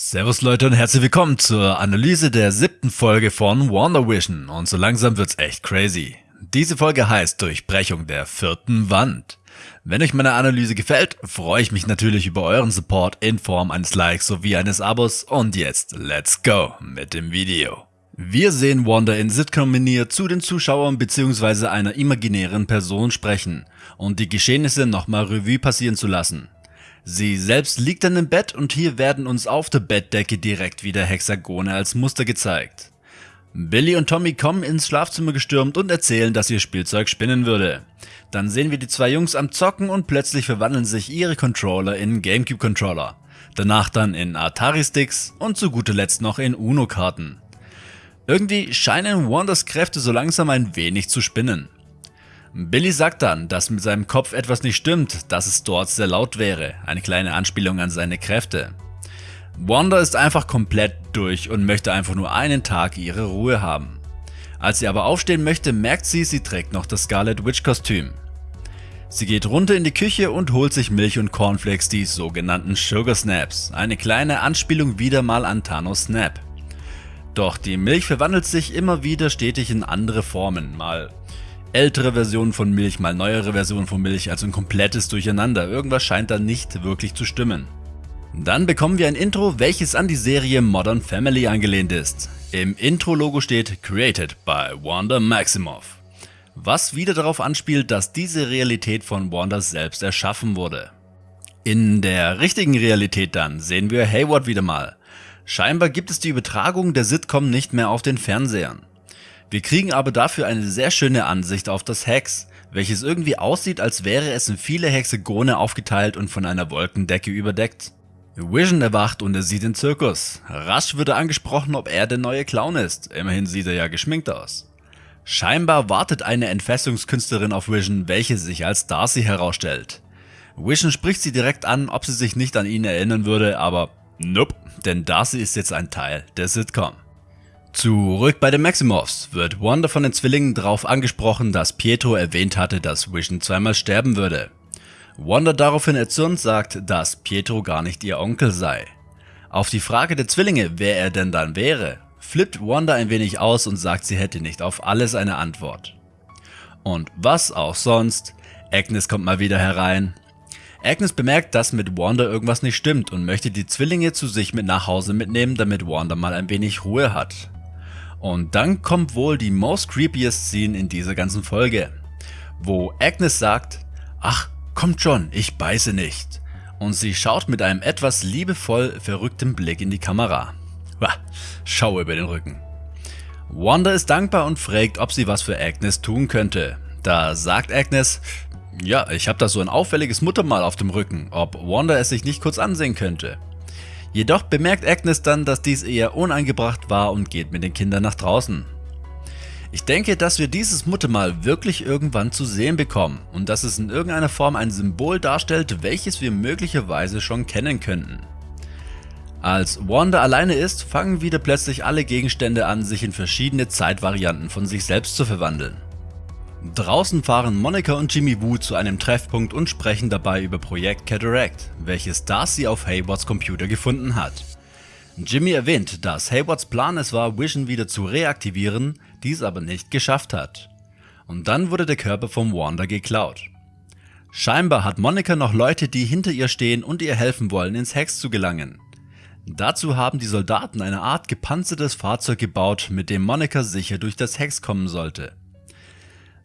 Servus Leute und herzlich willkommen zur Analyse der siebten Folge von Wonder Vision und so langsam wird's echt crazy. Diese Folge heißt Durchbrechung der vierten Wand. Wenn euch meine Analyse gefällt, freue ich mich natürlich über euren Support in Form eines Likes sowie eines Abos und jetzt let's go mit dem Video. Wir sehen Wanda in Sitcom-Manier zu den Zuschauern bzw. einer imaginären Person sprechen und die Geschehnisse nochmal Revue passieren zu lassen. Sie selbst liegt dann im Bett und hier werden uns auf der Bettdecke direkt wieder Hexagone als Muster gezeigt. Billy und Tommy kommen ins Schlafzimmer gestürmt und erzählen, dass ihr Spielzeug spinnen würde. Dann sehen wir die zwei Jungs am Zocken und plötzlich verwandeln sich ihre Controller in Gamecube Controller. Danach dann in Atari Sticks und zu guter Letzt noch in Uno Karten. Irgendwie scheinen Wanders Kräfte so langsam ein wenig zu spinnen. Billy sagt dann, dass mit seinem Kopf etwas nicht stimmt, dass es dort sehr laut wäre, eine kleine Anspielung an seine Kräfte. Wanda ist einfach komplett durch und möchte einfach nur einen Tag ihre Ruhe haben. Als sie aber aufstehen möchte, merkt sie, sie trägt noch das Scarlet Witch Kostüm. Sie geht runter in die Küche und holt sich Milch und Cornflakes, die sogenannten Sugar Snaps, eine kleine Anspielung wieder mal an Thanos Snap. Doch die Milch verwandelt sich immer wieder stetig in andere Formen, mal ältere Versionen von Milch, mal neuere Versionen von Milch, also ein komplettes Durcheinander. Irgendwas scheint da nicht wirklich zu stimmen. Dann bekommen wir ein Intro, welches an die Serie Modern Family angelehnt ist. Im Intro-Logo steht Created by Wanda Maximoff. Was wieder darauf anspielt, dass diese Realität von Wanda selbst erschaffen wurde. In der richtigen Realität dann sehen wir Hayward wieder mal. Scheinbar gibt es die Übertragung der Sitcom nicht mehr auf den Fernsehern. Wir kriegen aber dafür eine sehr schöne Ansicht auf das Hex, welches irgendwie aussieht als wäre es in viele Hexagone aufgeteilt und von einer Wolkendecke überdeckt. Vision erwacht und er sieht den Zirkus. Rasch wird er angesprochen, ob er der neue Clown ist, immerhin sieht er ja geschminkt aus. Scheinbar wartet eine Entfesselungskünstlerin auf Vision, welche sich als Darcy herausstellt. Vision spricht sie direkt an, ob sie sich nicht an ihn erinnern würde, aber nope, denn Darcy ist jetzt ein Teil der Sitcom. Zurück bei den Maximoffs wird Wanda von den Zwillingen darauf angesprochen, dass Pietro erwähnt hatte, dass Vision zweimal sterben würde. Wanda daraufhin erzürnt sagt, dass Pietro gar nicht ihr Onkel sei. Auf die Frage der Zwillinge, wer er denn dann wäre, flippt Wanda ein wenig aus und sagt, sie hätte nicht auf alles eine Antwort. Und was auch sonst, Agnes kommt mal wieder herein. Agnes bemerkt, dass mit Wanda irgendwas nicht stimmt und möchte die Zwillinge zu sich mit nach Hause mitnehmen, damit Wanda mal ein wenig Ruhe hat. Und dann kommt wohl die most creepiest Scene in dieser ganzen Folge, wo Agnes sagt, ach kommt schon, ich beiße nicht. Und sie schaut mit einem etwas liebevoll verrückten Blick in die Kamera. Schau über den Rücken. Wanda ist dankbar und fragt, ob sie was für Agnes tun könnte. Da sagt Agnes, ja, ich habe da so ein auffälliges Muttermal auf dem Rücken, ob Wanda es sich nicht kurz ansehen könnte. Jedoch bemerkt Agnes dann, dass dies eher unangebracht war und geht mit den Kindern nach draußen. Ich denke, dass wir dieses Muttermal wirklich irgendwann zu sehen bekommen und dass es in irgendeiner Form ein Symbol darstellt, welches wir möglicherweise schon kennen könnten. Als Wanda alleine ist, fangen wieder plötzlich alle Gegenstände an, sich in verschiedene Zeitvarianten von sich selbst zu verwandeln. Draußen fahren Monica und Jimmy Woo zu einem Treffpunkt und sprechen dabei über Projekt Cataract, welches Darcy auf Haywards Computer gefunden hat. Jimmy erwähnt, dass Haywards Plan es war, Vision wieder zu reaktivieren, dies aber nicht geschafft hat. Und dann wurde der Körper vom Wanda geklaut. Scheinbar hat Monica noch Leute, die hinter ihr stehen und ihr helfen wollen, ins Hex zu gelangen. Dazu haben die Soldaten eine Art gepanzertes Fahrzeug gebaut, mit dem Monica sicher durch das Hex kommen sollte.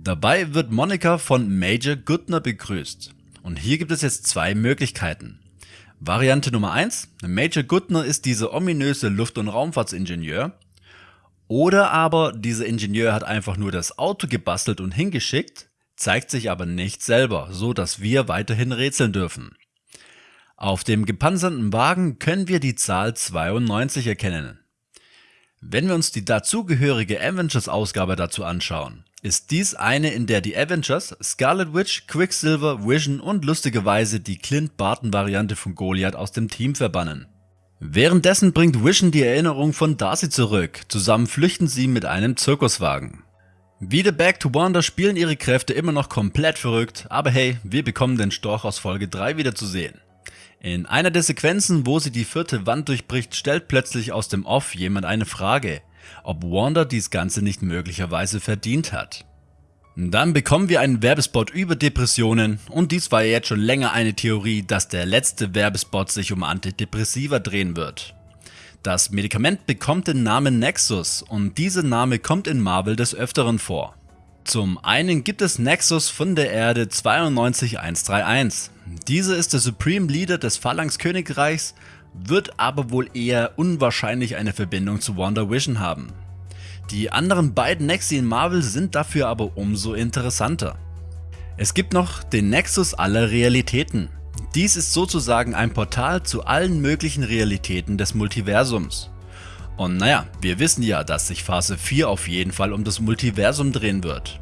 Dabei wird Monica von Major Goodner begrüßt. Und hier gibt es jetzt zwei Möglichkeiten. Variante Nummer 1, Major Goodner ist dieser ominöse Luft- und Raumfahrtsingenieur. Oder aber dieser Ingenieur hat einfach nur das Auto gebastelt und hingeschickt, zeigt sich aber nicht selber, so dass wir weiterhin rätseln dürfen. Auf dem gepanzerten Wagen können wir die Zahl 92 erkennen. Wenn wir uns die dazugehörige Avengers Ausgabe dazu anschauen, ist dies eine, in der die Avengers, Scarlet Witch, Quicksilver, Vision und lustigerweise die Clint Barton Variante von Goliath aus dem Team verbannen. Währenddessen bringt Vision die Erinnerung von Darcy zurück, zusammen flüchten sie mit einem Zirkuswagen. Wieder Back to Wonder spielen ihre Kräfte immer noch komplett verrückt, aber hey, wir bekommen den Storch aus Folge 3 wieder zu sehen. In einer der Sequenzen, wo sie die vierte Wand durchbricht, stellt plötzlich aus dem Off jemand eine Frage, ob Wanda dies Ganze nicht möglicherweise verdient hat. Dann bekommen wir einen Werbespot über Depressionen und dies war ja jetzt schon länger eine Theorie, dass der letzte Werbespot sich um Antidepressiva drehen wird. Das Medikament bekommt den Namen Nexus und dieser Name kommt in Marvel des Öfteren vor. Zum einen gibt es Nexus von der Erde 92131. Dieser ist der Supreme Leader des Phalanx Königreichs, wird aber wohl eher unwahrscheinlich eine Verbindung zu Wonder Vision haben. Die anderen beiden Nexi in Marvel sind dafür aber umso interessanter. Es gibt noch den Nexus aller Realitäten. Dies ist sozusagen ein Portal zu allen möglichen Realitäten des Multiversums. Und naja, wir wissen ja, dass sich Phase 4 auf jeden Fall um das Multiversum drehen wird.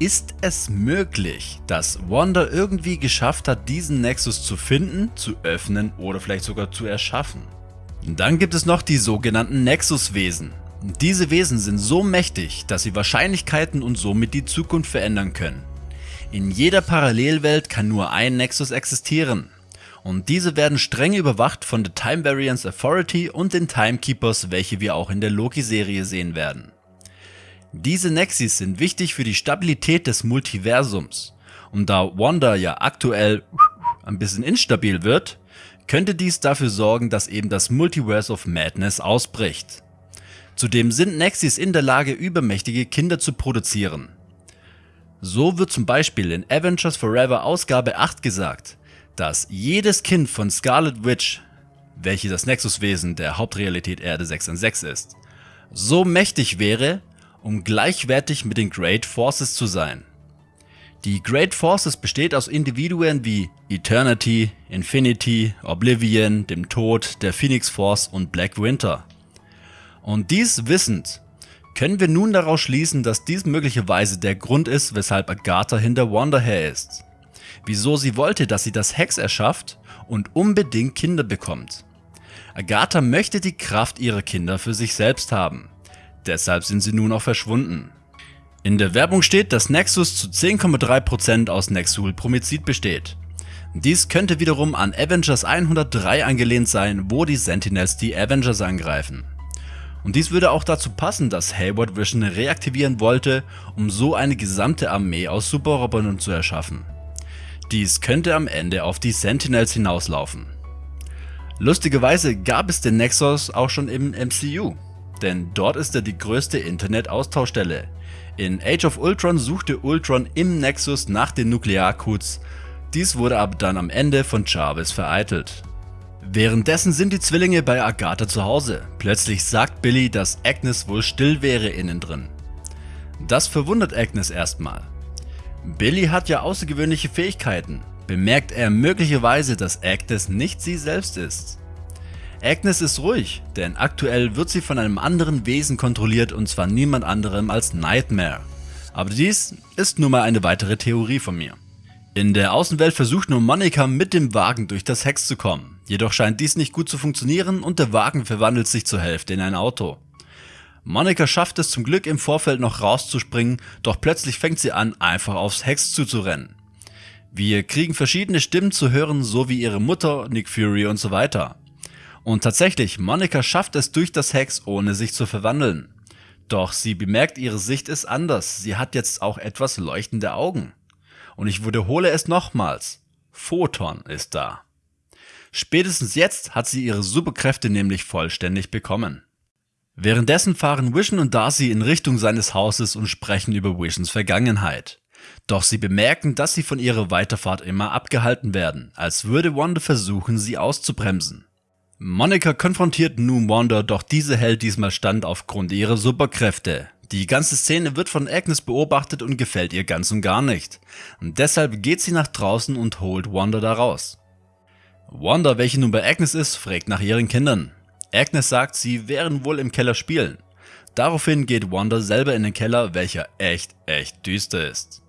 Ist es möglich, dass Wanda irgendwie geschafft hat, diesen Nexus zu finden, zu öffnen oder vielleicht sogar zu erschaffen? Dann gibt es noch die sogenannten Nexus-Wesen. Diese Wesen sind so mächtig, dass sie Wahrscheinlichkeiten und somit die Zukunft verändern können. In jeder Parallelwelt kann nur ein Nexus existieren. Und diese werden streng überwacht von der Time Variance Authority und den Timekeepers, welche wir auch in der Loki-Serie sehen werden. Diese Nexis sind wichtig für die Stabilität des Multiversums. Und da Wanda ja aktuell ein bisschen instabil wird, könnte dies dafür sorgen, dass eben das Multiverse of Madness ausbricht. Zudem sind Nexis in der Lage übermächtige Kinder zu produzieren. So wird zum Beispiel in Avengers Forever Ausgabe 8 gesagt, dass jedes Kind von Scarlet Witch, welche das Nexuswesen der Hauptrealität Erde 616 ist, so mächtig wäre, um gleichwertig mit den Great Forces zu sein. Die Great Forces besteht aus Individuen wie Eternity, Infinity, Oblivion, dem Tod, der Phoenix Force und Black Winter. Und dies wissend, können wir nun daraus schließen, dass dies möglicherweise der Grund ist, weshalb Agatha hinter Wanda her ist. Wieso sie wollte, dass sie das Hex erschafft und unbedingt Kinder bekommt. Agatha möchte die Kraft ihrer Kinder für sich selbst haben. Deshalb sind sie nun auch verschwunden. In der Werbung steht, dass Nexus zu 10,3% aus Nexul Promizid besteht. Dies könnte wiederum an Avengers 103 angelehnt sein, wo die Sentinels die Avengers angreifen. Und dies würde auch dazu passen, dass Hayward Vision reaktivieren wollte, um so eine gesamte Armee aus Superrobotern zu erschaffen. Dies könnte am Ende auf die Sentinels hinauslaufen. Lustigerweise gab es den Nexus auch schon im MCU, denn dort ist er die größte Internet-Austauschstelle. In Age of Ultron suchte Ultron im Nexus nach den Nuklearcodes, dies wurde aber dann am Ende von Jarvis vereitelt. Währenddessen sind die Zwillinge bei Agatha zu Hause. Plötzlich sagt Billy, dass Agnes wohl still wäre innen drin. Das verwundert Agnes erstmal. Billy hat ja außergewöhnliche Fähigkeiten. Bemerkt er möglicherweise, dass Agnes nicht sie selbst ist. Agnes ist ruhig, denn aktuell wird sie von einem anderen Wesen kontrolliert und zwar niemand anderem als Nightmare. Aber dies ist nur mal eine weitere Theorie von mir. In der Außenwelt versucht nur Monika mit dem Wagen durch das Hex zu kommen. Jedoch scheint dies nicht gut zu funktionieren und der Wagen verwandelt sich zur Hälfte in ein Auto. Monika schafft es zum Glück im Vorfeld noch rauszuspringen, doch plötzlich fängt sie an einfach aufs Hex zuzurennen. Wir kriegen verschiedene Stimmen zu hören, so wie ihre Mutter, Nick Fury und so weiter. Und tatsächlich, Monika schafft es durch das Hex ohne sich zu verwandeln. Doch sie bemerkt ihre Sicht ist anders, sie hat jetzt auch etwas leuchtende Augen. Und ich wiederhole es nochmals, Photon ist da. Spätestens jetzt hat sie ihre Superkräfte nämlich vollständig bekommen. Währenddessen fahren Vision und Darcy in Richtung seines Hauses und sprechen über Visions Vergangenheit. Doch sie bemerken, dass sie von ihrer Weiterfahrt immer abgehalten werden, als würde Wanda versuchen, sie auszubremsen. Monica konfrontiert nun Wanda, doch diese hält diesmal stand aufgrund ihrer Superkräfte. Die ganze Szene wird von Agnes beobachtet und gefällt ihr ganz und gar nicht. Und deshalb geht sie nach draußen und holt Wanda da raus. Wanda, welche nun bei Agnes ist, fragt nach ihren Kindern. Agnes sagt, sie wären wohl im Keller spielen. Daraufhin geht Wanda selber in den Keller, welcher echt, echt düster ist.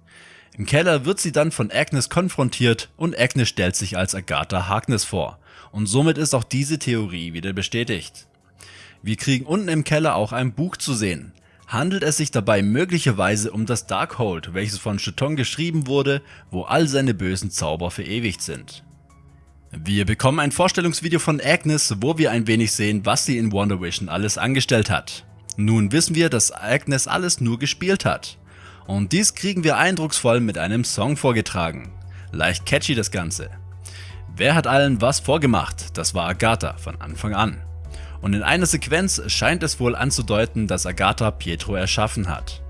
Im Keller wird sie dann von Agnes konfrontiert und Agnes stellt sich als Agatha Harkness vor. Und somit ist auch diese Theorie wieder bestätigt. Wir kriegen unten im Keller auch ein Buch zu sehen. Handelt es sich dabei möglicherweise um das Darkhold, welches von Cheton geschrieben wurde, wo all seine bösen Zauber verewigt sind. Wir bekommen ein Vorstellungsvideo von Agnes, wo wir ein wenig sehen, was sie in Wonder Vision alles angestellt hat. Nun wissen wir, dass Agnes alles nur gespielt hat. Und dies kriegen wir eindrucksvoll mit einem Song vorgetragen. Leicht catchy das Ganze. Wer hat allen was vorgemacht? Das war Agatha von Anfang an. Und in einer Sequenz scheint es wohl anzudeuten, dass Agatha Pietro erschaffen hat.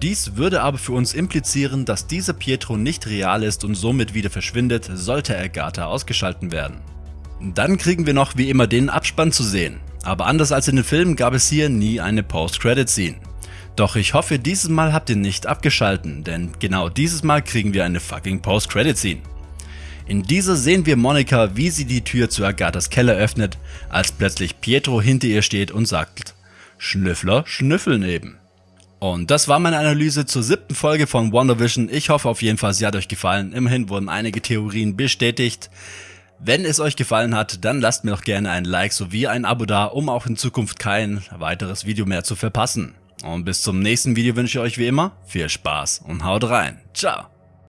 Dies würde aber für uns implizieren, dass dieser Pietro nicht real ist und somit wieder verschwindet, sollte Agatha ausgeschalten werden. Dann kriegen wir noch wie immer den Abspann zu sehen, aber anders als in den Filmen gab es hier nie eine Post-Credit-Scene. Doch ich hoffe dieses Mal habt ihr nicht abgeschalten, denn genau dieses Mal kriegen wir eine fucking Post-Credit-Scene. In dieser sehen wir Monika, wie sie die Tür zu Agathas Keller öffnet, als plötzlich Pietro hinter ihr steht und sagt, Schnüffler schnüffeln eben. Und das war meine Analyse zur siebten Folge von WandaVision. Ich hoffe auf jeden Fall, sie hat euch gefallen. Immerhin wurden einige Theorien bestätigt. Wenn es euch gefallen hat, dann lasst mir doch gerne ein Like sowie ein Abo da, um auch in Zukunft kein weiteres Video mehr zu verpassen. Und bis zum nächsten Video wünsche ich euch wie immer viel Spaß und haut rein. Ciao.